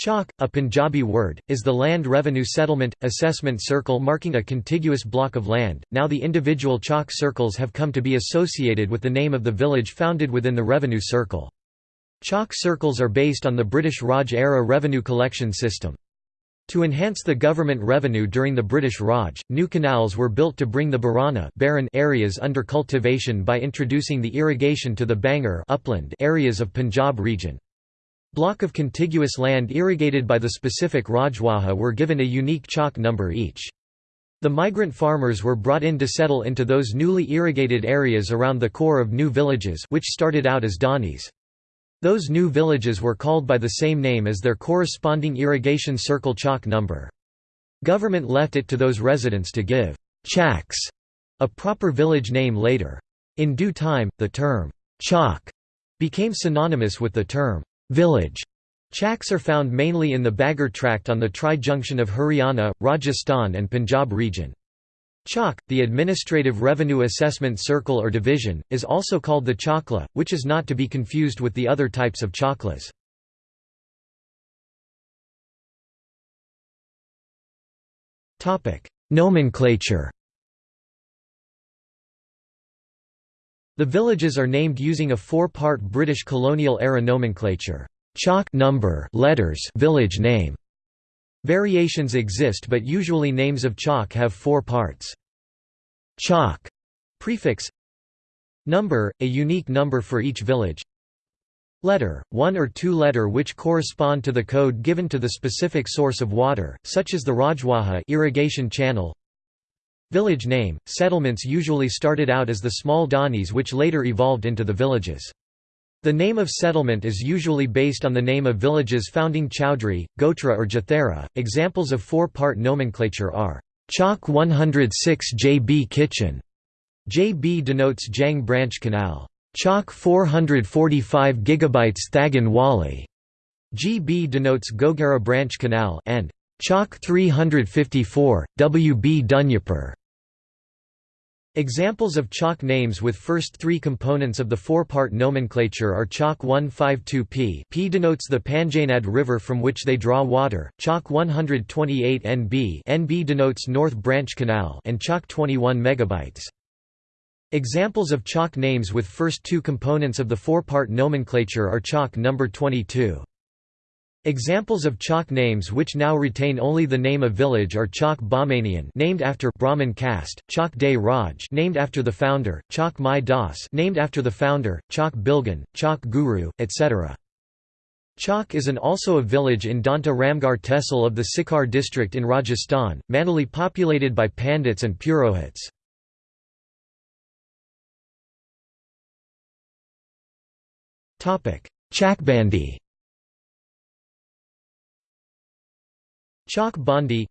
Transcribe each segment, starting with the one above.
Chak, a Punjabi word, is the land revenue settlement, assessment circle marking a contiguous block of land. Now the individual chak circles have come to be associated with the name of the village founded within the revenue circle. Chak circles are based on the British Raj-era revenue collection system. To enhance the government revenue during the British Raj, new canals were built to bring the Barana barren areas under cultivation by introducing the irrigation to the Bangar upland areas of Punjab region. Block of contiguous land irrigated by the specific Rajwaha were given a unique chak number each. The migrant farmers were brought in to settle into those newly irrigated areas around the core of new villages which started out as Danis. Those new villages were called by the same name as their corresponding irrigation circle chak number. Government left it to those residents to give chaks a proper village name later. In due time, the term chak became synonymous with the term village. Chaks are found mainly in the Bagar tract on the tri-junction of Haryana, Rajasthan and Punjab region. Chak, the administrative revenue assessment circle or division, is also called the chakla, which is not to be confused with the other types of chaklas. Nomenclature The villages are named using a four-part British colonial-era nomenclature. Chak number letters village name. Variations exist but usually names of chak have four parts. Chak prefix Number, a unique number for each village Letter, one or two letter which correspond to the code given to the specific source of water, such as the Rajwaha irrigation channel Village name – Settlements usually started out as the small danis which later evolved into the villages. The name of settlement is usually based on the name of villages founding Chowdhury, Gotra or Jathera. Examples of four-part nomenclature are Chak 106 JB Kitchen. JB denotes Jhang Branch Canal. Chak 445 GB Thagan Wali. GB denotes Gugera Branch Canal and Chak 354, WB Dunyapur. Examples of chak names with first three components of the four-part nomenclature are chak 152p P denotes the Panjnad River from which they draw water, chak 128 NB NB denotes North Branch Canal and chak 21 megabytes. Examples of chak names with first two components of the four-part nomenclature are chak number 22. Examples of chak names which now retain only the name of village are Chak Bahmanian named after Brahmin caste, Chak De Raj named after the founder, Chak Mai Das named after the founder, Chak Bilgan, Chak Guru, etc. Chak is an also a village in Danta Ramgarh Tehsil of the Sikar district in Rajasthan, mainly populated by Pandits and Purohits. Chakbandi Chak Bandi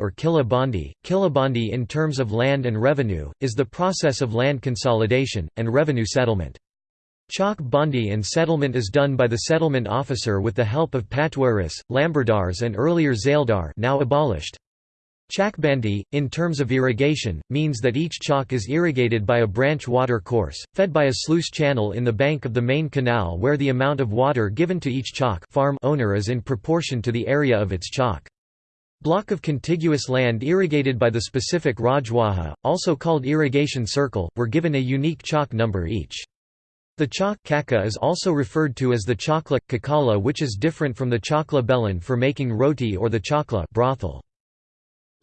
or Killa Bandi, Killa Bandi in terms of land and revenue, is the process of land consolidation, and revenue settlement. Chak Bandi and settlement is done by the settlement officer with the help of Patwaris, Lambardars and earlier Zaildar now abolished. Chakbandi, in terms of irrigation, means that each chak is irrigated by a branch water course, fed by a sluice channel in the bank of the main canal where the amount of water given to each chak farm owner is in proportion to the area of its chak. Block of contiguous land irrigated by the specific Rajwaha, also called irrigation circle, were given a unique chak number each. The chak kaka is also referred to as the chakla, kakala which is different from the chakla belan for making roti or the chakla brothel.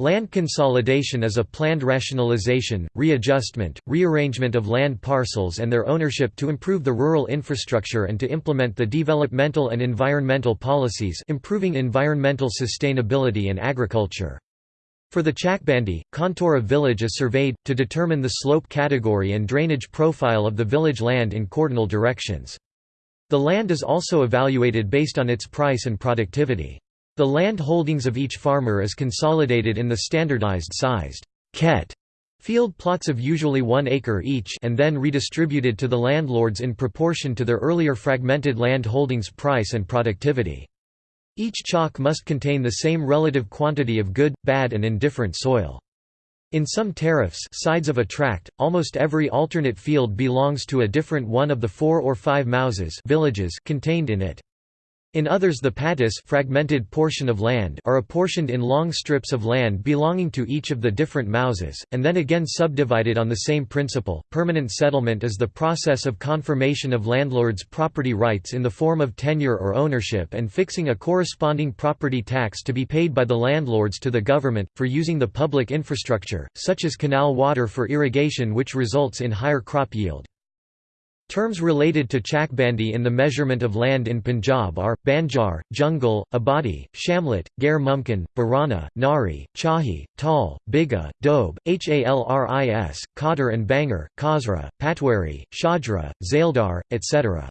Land consolidation is a planned rationalization, readjustment, rearrangement of land parcels and their ownership to improve the rural infrastructure and to implement the developmental and environmental policies improving environmental sustainability and agriculture. For the Chakbandi, contour of village is surveyed, to determine the slope category and drainage profile of the village land in cardinal directions. The land is also evaluated based on its price and productivity. The land holdings of each farmer is consolidated in the standardized sized ket field plots of usually one acre each and then redistributed to the landlords in proportion to their earlier fragmented land holdings price and productivity. Each chak must contain the same relative quantity of good, bad and indifferent soil. In some tariffs sides of a tract, almost every alternate field belongs to a different one of the four or five mauzas villages contained in it. In others the patis fragmented portion of land are apportioned in long strips of land belonging to each of the different mauzas, and then again subdivided on the same principle. Permanent settlement is the process of confirmation of landlords' property rights in the form of tenure or ownership and fixing a corresponding property tax to be paid by the landlords to the government, for using the public infrastructure, such as canal water for irrigation which results in higher crop yield. Terms related to chakbandi in the measurement of land in Punjab are, banjar, jungle, abadi, shamlet, gair mumkin, barana, nari, chahi, tal, biga, dobe, halris, qadr and bangar, khazra, patwari, shadra, zaildar, etc.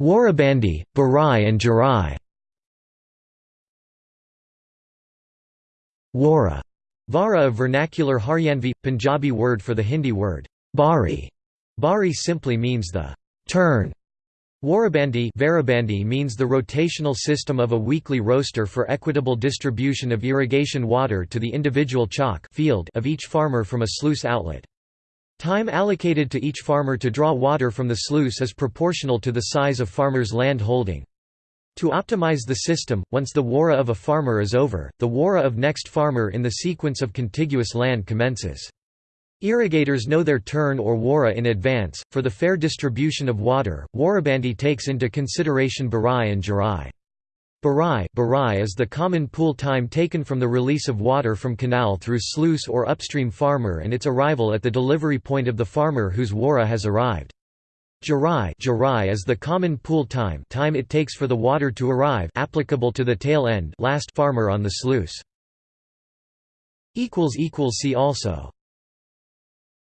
Warabandi, Barai and Jarai Wara Vara a vernacular Haryanvi, Punjabi word for the Hindi word, bari. Bari simply means the turn. Warabandi Varabandi means the rotational system of a weekly roaster for equitable distribution of irrigation water to the individual chak field of each farmer from a sluice outlet. Time allocated to each farmer to draw water from the sluice is proportional to the size of farmer's land holding. To optimize the system, once the wara of a farmer is over, the wara of next farmer in the sequence of contiguous land commences. Irrigators know their turn or wara in advance. For the fair distribution of water, Warabandi takes into consideration Barai and Jarai. Barai, Barai is the common pool time taken from the release of water from canal through sluice or upstream farmer and its arrival at the delivery point of the farmer whose wara has arrived. Jarai, Jarai is the common pool time time it takes for the water to arrive applicable to the tail end last farmer on the sluice. See also